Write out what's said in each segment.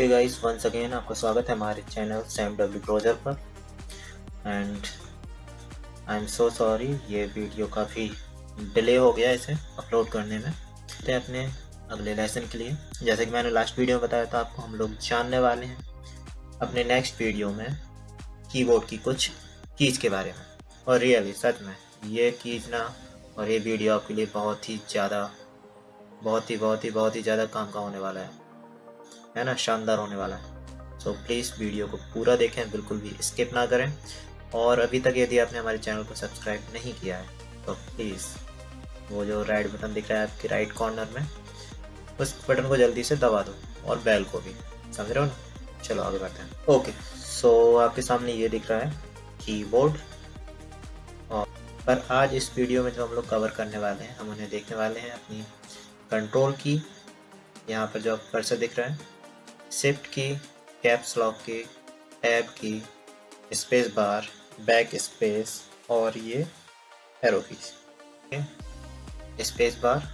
Okay guys once again आपका स्वागत है हमारे चैनल सैम डब्ल्यू ब्रोजर पर। And I am so sorry ये वीडियो काफ़ी डिले हो गया इसे अपलोड करने में। तो अपने अगले लेसन के लिए। जैसे कि मैंने लास्ट वीडियो में बताया था, आपको हम लोग जानने वाले हैं अपने नेक्स्ट वीडियो में कीबोर्ड की कुछ कीज के बारे में। और रियली सच में, ये कीज ना, और ये वीडियो आपके लिए बहुत ही ज़्यादा, बहुत ही बहुत ही बहुत ही ज़्यादा काम का होने वाला है। है ना शानदार होने वाला है। सो so, प्लीज़ वीडियो को पूरा देखें बिल्कुल भी स्किप ना करें। और अभी तक यदि आपने हमारे चैनल को सब्सक्राइब नहीं किया है तो प्लीज़ वो जो राइट बटन दिख रहा है आपके राइट कॉर्नर में उस बटन को जल्दी से दबा दो और बेल को भी। समझ रहे हो ना? चलो आगे बढ़ते हैं। ओके सो आपके सामने ये दिख रहा है कीबोर्ड और पर आज इस वीडियो में जो हम लोग कवर करने वाले हैं हम उन्हें देखने वाले हैं अपनी कंट्रोल की। यहाँ पर जो आप कर्सर दिख रहा है shift key caps lock key tab key space bar back space और ये एरो की स्पेस बार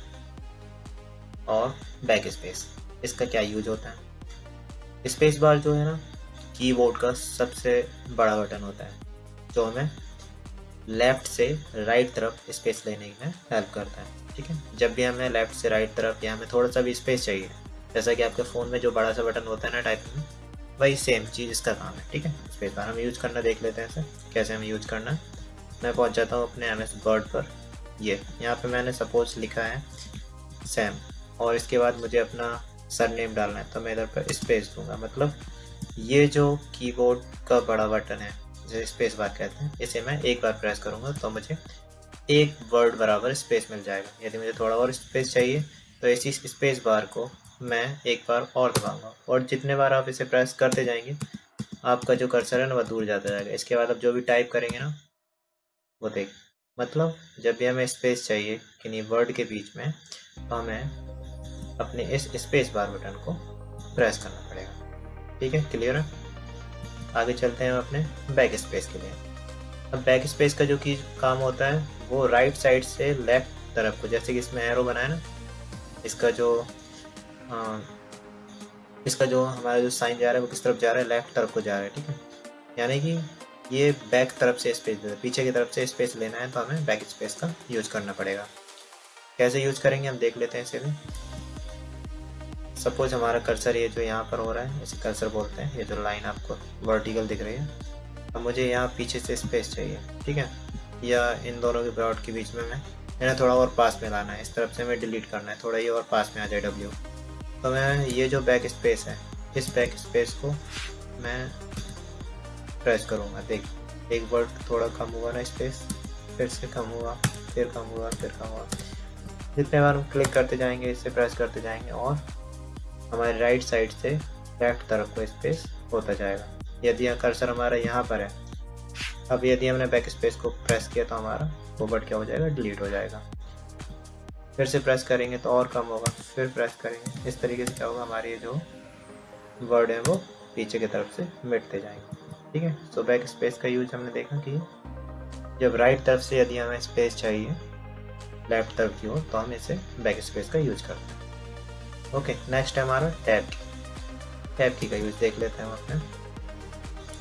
और बैक स्पेस इसका क्या यूज़ होता है? स्पेस बार जो है ना कीबोर्ड का सबसे बड़ा बटन होता है, जो हमें लेफ़्ट से राइट तरफ़ स्पेस लेने में हेल्प करता है, ठीक है? जब भी हमें लेफ़्ट से राइट तरफ़ या हमें थोड़ा सा भी स्पेस चाहिए जैसा कि आपके फ़ोन में जो बड़ा सा बटन होता है ना टाइपिंग में, वही सेम चीज़ इसका काम है, ठीक है? स्पेस बार हम यूज़ करना देख लेते हैं इसे कैसे हमें यूज़ करना है। मैं पहुँच जाता हूँ अपने एम एस वर्ड पर, ये, यहाँ पे मैंने सपोज़ लिखा है सैम और इसके बाद मुझे अपना सर नेम डालना है तो मैं इधर पर स्पेस दूँगा मतलब ये जो कीबोर्ड का बड़ा बटन है, जिसे स्पेस बार कहते हैं, इसे मैं एक बार प्रेस करूँगा तो मुझे एक वर्ड बराबर स्पेस मिल जाएगा। यदि मुझे थोड़ा और स्पेस चाहिए तो इसी स्पेस बार को मैं एक बार और दबाऊँगा और जितने बार आप इसे प्रेस करते जाएँगे, आपका जो कर्सर है ना, वह दूर जाता जाएगा। इसके बाद आप जो भी टाइप करेंगे ना, वो देख। मतलब जब भी हमें स्पेस चाहिए किन्हीं वर्ड के बीच में तो हमें अपने इस स्पेस बार बटन को प्रेस करना पड़ेगा। ठीक है? क्लियर है? आगे चलते हैं अपने बैक स्पेस के लिए। अब बैक स्पेस का जो की काम होता है, वो राइट साइड से लेफ़्ट तरफ़ को, जैसे कि इसमें एरो बनाया ना, इसका जो इसका जो हमारा जो साइन जा रहा है, वो किस तरफ़ जा रहा है? लेफ़्ट तरफ़ को जा रहा है, ठीक है? यानी कि ये बैक तरफ़ से स्पेस देता है। पीछे की तरफ़ से स्पेस लेना है तो हमें बैक स्पेस का यूज़ करना पड़ेगा। कैसे यूज़ करेंगे, हम देख लेते हैं इसे भी। सपोज़ हमारा कर्सर ये जो यहाँ पर हो रहा है, इसे कर्सर बोलते हैं। ये जो लाइन आपको वर्टिकल दिख रही है। अब मुझे यहाँ पीछे से स्पेस चाहिए, ठीक है? या इन दोनों के ब्रॉड के बीच में मैं मैंने थोड़ा और पास में लाना है। इस तरफ़ से मैं डिलीट करना है। थोड़ा ये और पास में आ जाए डब्ल्यू तो मैं ये जो बैक स्पेस है, इस बैक स्पेस को मैं प्रेस करूँगा। देख, एक वर्ड थोड़ा कम हुआ ना स्पेस फिर से कम हुआ, फिर कम हुआ, फिर कम हुआ। जितने बार हम क्लिक करते जाएँगे, इससे प्रेस करते जाएँगे और हमारे राइट साइड से लेफ़्ट तरफ़ को स्पेस होता जाएगा। यदि कर्सर हमारा यहाँ पर है, अब यदि हमने बैक स्पेस को प्रेस किया तो हमारा वो वर्ड क्या हो जाएगा? डिलीट हो जाएगा। फिर से प्रेस करेंगे तो और कम होगा। फिर प्रेस करेंगे। इस तरीके से क्या होगा? हमारे ये जो वर्ड है वो पीछे की तरफ़ से मिटते जाएँगे। ठीक है? सो बैक स्पेस का यूज़ हमने देखा कि जब राइट तरफ़ से यदि हमें स्पेस चाहिए लेफ़्ट तरफ़ की हो तो हम इसे बैक स्पेस का यूज़ करते हैं। ओके नेक्स्ट है हमारा टैब की। टैब की का यूज़ देख लेते हैं हम अपने।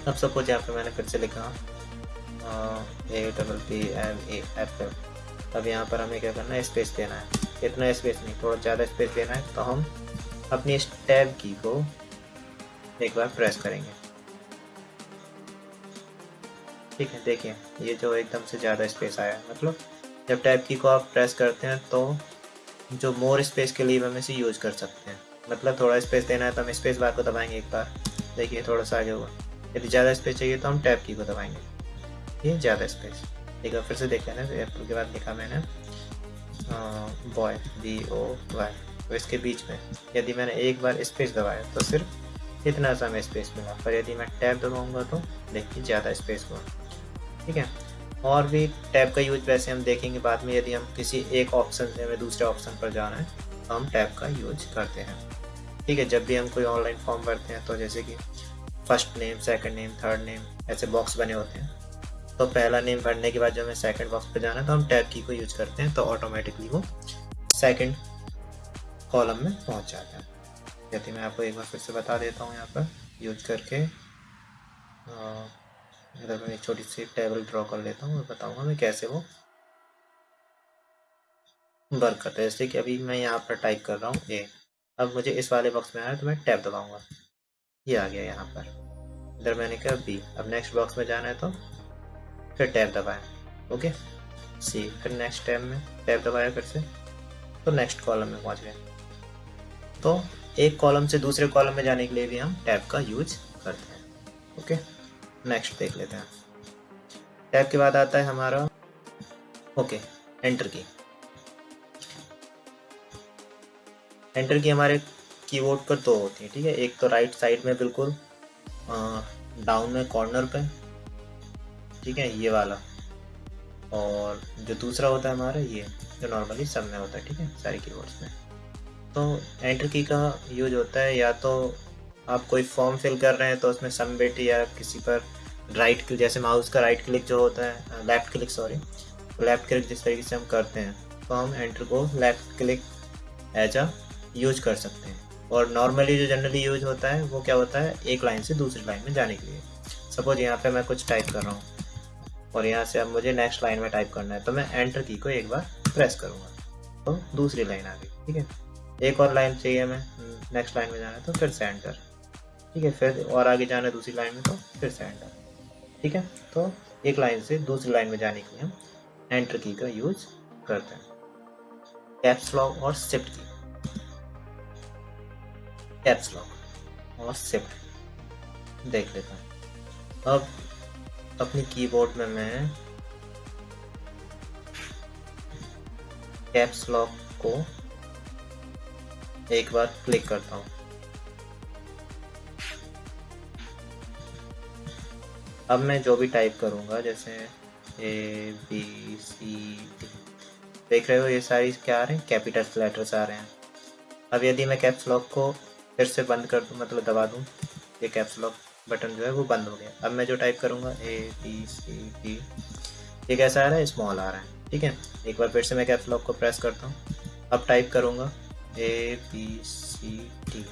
अब सपोज़ यहाँ पे मैंने फिर से लिखा A double P M A F F अब यहाँ पर हमें क्या करना है? स्पेस देना है। इतना स्पेस नहीं थोड़ा ज़्यादा स्पेस देना है तो हम अपनी इस टैब की को एक बार प्रेस करेंगे। ठीक है, देखिए, ये जो एकदम से ज़्यादा स्पेस आया मतलब जब टैब की को आप प्रेस करते हैं तो जो मोर स्पेस के लिए हम इसे यूज़ कर सकते हैं। मतलब थोड़ा स्पेस देना है तो हम स्पेस बार को दबाएँगे एक बार। देखिए, थोड़ा सा आगे हुआ यदि ज़्यादा स्पेस चाहिए तो हम टैब की को दबाएँगे। ये ज़्यादा स्पेस एक बार फिर से देख लेना एप्पल के बाद लिखा मैंने। बॉय बी ओ वाई तो इसके बीच में, यदि मैंने एक बार स्पेस दबाया तो सिर्फ़ इतना सा हमें स्पेस मिला पर यदि मैं टैब दबाऊँगा तो देखिए ज़्यादा स्पेस हुआ ठीक है? और भी टैब का यूज़ वैसे हम देखेंगे बाद में, यदि हम किसी एक ऑप्शन से हमें दूसरे ऑप्शन पर जाना है तो हम टैब का यूज़ करते हैं। ठीक है? जब भी हम कोई ऑनलाइन फॉर्म भरते हैं तो जैसे कि first name second name third name ऐसे बॉक्स बने होते हैं। तो पहला नेम भरने के बाद जब हमें सेकंड बॉक्स पर जाना है तो हम टैब की को यूज़ करते हैं तो ऑटोमेटिकली वो सेकंड कॉलम में पहुँच जाता है। यदि मैं आपको एक बार फिर से बता देता हूँ यहाँ पर यूज़ करके इधर मैं एक छोटी सी टेबल ड्रॉ कर लेता हूँ और बताऊँगा मैं कैसे वो वर्क करता है। जैसे कि अभी मैं यहाँ पर टाइप कर रहा हूँ ए अब मुझे इस वाले बॉक्स में आया तो मैं टैब दबाऊँगा। ये आ गया यहाँ पर। इधर मैंने कहा बी अब नेक्स्ट बॉक्स में जाना है तो फिर टैब दबाएँ, ओके? सी, फिर नेक्स्ट टैब में टैब दबाया फिर से तो नेक्स्ट कॉलम में पहुँच गए। तो एक कॉलम से दूसरे कॉलम में जाने के लिए भी हम टैब का यूज़ करते हैं, ओके? नेक्स्ट देख लेते हैं। टैब के बाद आता है हमारा, ओके एंटर की एंटर की हमारे कीबोर्ड पर दो होती है, ठीक है? एक तो राइट साइड में बिल्कुल डाउन में कॉर्नर पे ठीक है, ये वाला। और जो दूसरा होता है हमारा, ये, जो नॉर्मली सब में होता है, ठीक है, सारे कीबोर्ड्स में। तो एंटर की का यूज़ होता है, या तो आप कोई फॉर्म फिल कर रहे हैं तो उसमें सबमिट या किसी पर राइट क्लिक जैसे माउस का राइट क्लिक जो होता है left click sorry left click जिस तरीके से हम करते हैं तो हम एंटर को left click as a use कर सकते हैं। और नॉर्मली जो जनरली यूज़ होता है, वो क्या होता है, एक लाइन से दूसरी लाइन में जाने के लिए। सपोज़ यहाँ पे मैं कुछ टाइप कर रहा हूँ। और यहाँ से अब मुझे नेक्स्ट लाइन में टाइप करना है तो मैं एंटर की को एक बार प्रेस करूँगा। तो दूसरी लाइन आ गई, ठीक है? एक और लाइन चाहिए हमें नेक्स्ट लाइन में जाना है तो फिर से एंटर ठीक है, फिर और आगे जाना है दूसरी लाइन में तो फिर से एंटर ठीक है? तो एक लाइन से दूसरी लाइन में जाने के लिए हम एंटर की का यूज़ करते हैं। कैप्स लॉक और शिफ्ट की कैप्स लॉक और शिफ्ट देख लेता हूँ। अब अपनी कीबोर्ड में मैं कैप्स लॉक को एक बार क्लिक करता हूँ। अब मैं जो भी टाइप करूँगा, जैसे ए बी सी डी देख रहे हो ये सारी क्या आ रहे हैं? कैपिटल लेटर्स आ रहे हैं। अब यदि मैं कैप्स लॉक को फिर से बंद कर दूँ मतलब दबा दूँ, ये कैप्स लॉक बटन जो है वो बंद हो गया। अब मैं जो टाइप करूँगा ए बी सी डी ये कैसा आ रहा है स्मॉल आ रहा है, ठीक है? एक बार फिर से मैं कैप्स लॉक को प्रेस करता हूँ। अब टाइप करूँगा ए बी सी डी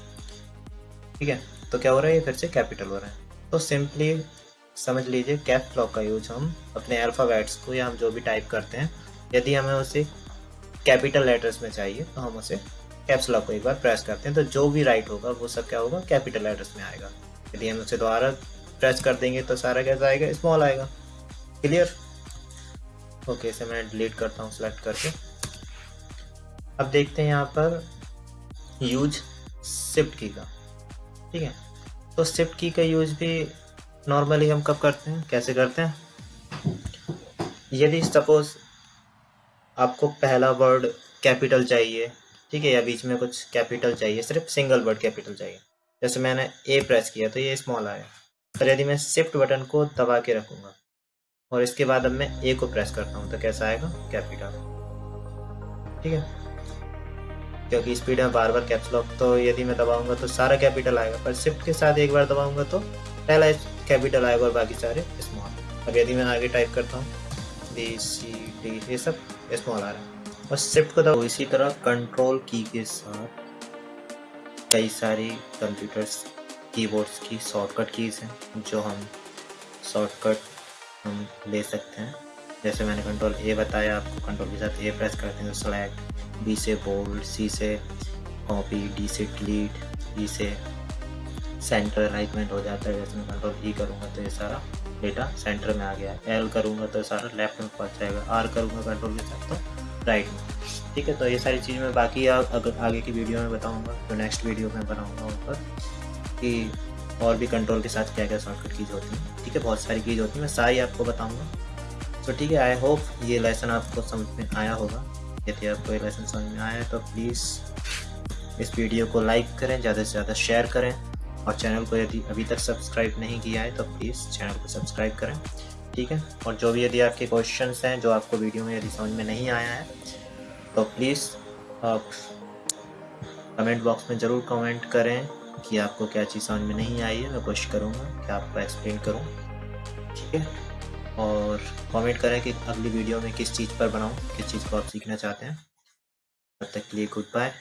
ठीक है? तो क्या हो रहा है? ये फिर से कैपिटल हो रहा है। तो सिंपली समझ लीजिए कैप लॉक का यूज़ हम अपने अल्फ़ाबेट्स को या हम जो भी टाइप करते हैं, यदि हमें उसे कैपिटल लेटर्स में चाहिए तो हम उसे कैप्स लॉक को एक बार प्रेस करते हैं। तो जो भी राइट होगा, वो सब क्या होगा? कैपिटल लेटर्स में आएगा। यदि हम उसे दोबारा प्रेस कर देंगे तो सारा कैसा आएगा? स्मॉल आएगा। क्लियर ओके इसे मैं डिलीट करता हूँ सेलेक्ट करके। अब देखते हैं यहाँ पर यूज़ शिफ्ट की का। ठीक है? तो शिफ्ट की का यूज़ भी नॉर्मली हम कब करते हैं? कैसे करते हैं? यदि सपोज़ आपको पहला वर्ड कैपिटल चाहिए, ठीक है, या बीच में कुछ कैपिटल चाहिए, सिर्फ़ सिंगल वर्ड कैपिटल चाहिए जैसे मैंने ए प्रेस किया तो ये स्मॉल आया। पर यदि मैं शिफ्ट बटन को दबा के रखूँगा, और इसके बाद अब मैं ए को प्रेस करता हूँ तो कैसा आएगा? कैपिटल ठीक है? क्योंकि स्पीड में बार बार कैप्स लॉक तो यदि मैं दबाऊँगा तो सारा कैपिटल आएगा। पर शिफ्ट के साथ एक बार दबाऊँगा तो पहला कैपिटल आएगा, और बाकी सारे स्मॉल अब यदि मैं आगे टाइप करता हूँ बी सी डी ये सब स्मॉल आ रहा है। और शिफ्ट को दबाओ तो इसी तरह कंट्रोल की के साथ कई सारी कंप्यूटर्स कीबोर्ड्स की शॉर्टकट कीज़ हैं, जो हम शॉर्टकट हम ले सकते हैं। जैसे मैंने कंट्रोल ए बताया, आपको कंट्रोल के साथ ए प्रेस करते हैं तो सेलेक्ट बी से बोल्ड सी से कॉपी डी से डिलीट ई से सेंटर अलाइनमेंट हो जाता है। जैसे मैं कंट्रोल ई करूँगा तो ये सारा डेटा सेंटर में आ गया एल करूँगा तो सारा लेफ़्ट में पहुँच जाएगा। आर करूँगा कंट्रोल के साथ तो राइट ठीक है तो ये सारी चीज़ मैं बाकी अगर आगे की वीडियो में बताऊँगा तो नेक्स्ट वीडियो में बनाऊँगा उन पर, कि और भी कंट्रोल के साथ क्या क्या शॉर्टकट कीज होती हैं। ठीक है, बहुत सारी कीज होती हैं, मैं सारी आपको बताऊँगा। तो ठीक है आई होप ये लेसन आपको समझ में आया होगा। यदि आपको ये लेसन समझ में आया है तो प्लीज़ इस वीडियो को लाइक करें, ज़्यादा से ज़्यादा शेयर करें। और चैनल को यदि अभी तक सब्सक्राइब नहीं किया है तो प्लीज़ चैनल को सब्सक्राइब करें। ठीक है? और जो भी यदि आपके क्वेश्चन हैं, जो आपको वीडियो में यदि समझ में नहीं आया है तो प्लीज़ आप कमेंट बॉक्स में ज़रूर कमेंट करें कि आपको क्या चीज़ समझ में नहीं आई है। मैं कोशिश करूँगा कि आपको एक्सप्लेन करूँ। ठीक है? और कमेंट करें कि अगली वीडियो में किस चीज़ पर बनाऊँ, किस चीज़ को आप सीखना चाहते हैं। तब तक के लिए गुड बाय